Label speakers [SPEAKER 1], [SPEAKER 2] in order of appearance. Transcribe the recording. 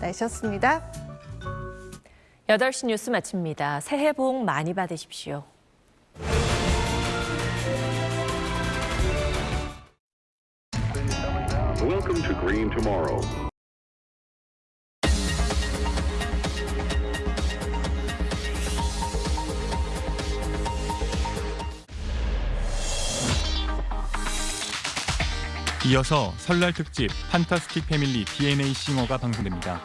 [SPEAKER 1] 날씨였습니다.
[SPEAKER 2] 8시 뉴스 마칩니다. 새해 복 많이 받으십시오.
[SPEAKER 3] Welcome to Green Tomorrow.
[SPEAKER 4] 이어서 설날 특집 판타스틱 패밀리 DNA 싱어가 방송됩니다.